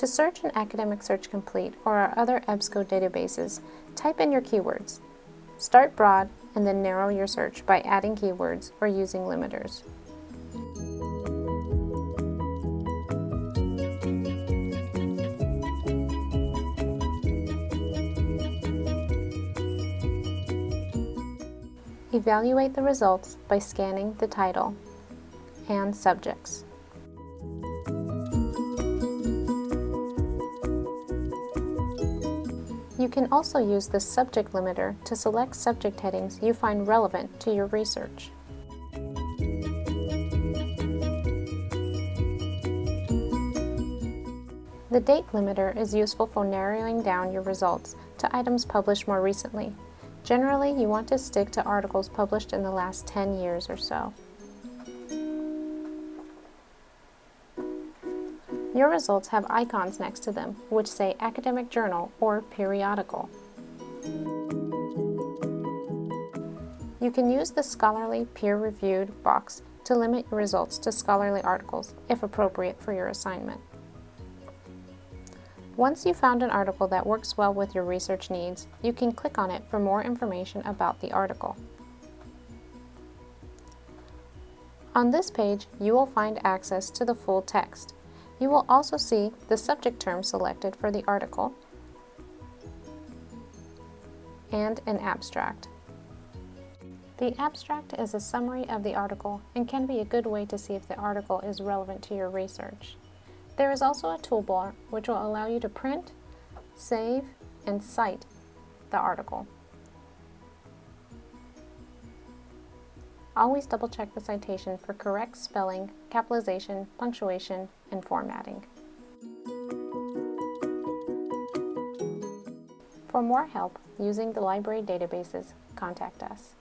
To search in Academic Search Complete or our other EBSCO databases, type in your keywords. Start broad and then narrow your search by adding keywords or using limiters. Evaluate the results by scanning the title and subjects. You can also use the subject limiter to select subject headings you find relevant to your research. The date limiter is useful for narrowing down your results to items published more recently. Generally, you want to stick to articles published in the last 10 years or so. Your results have icons next to them, which say academic journal or periodical. You can use the scholarly peer-reviewed box to limit your results to scholarly articles, if appropriate for your assignment. Once you've found an article that works well with your research needs, you can click on it for more information about the article. On this page, you will find access to the full text. You will also see the subject term selected for the article and an abstract. The abstract is a summary of the article and can be a good way to see if the article is relevant to your research. There is also a toolbar which will allow you to print, save, and cite the article. Always double check the citation for correct spelling, capitalization, punctuation, and formatting. For more help using the library databases, contact us.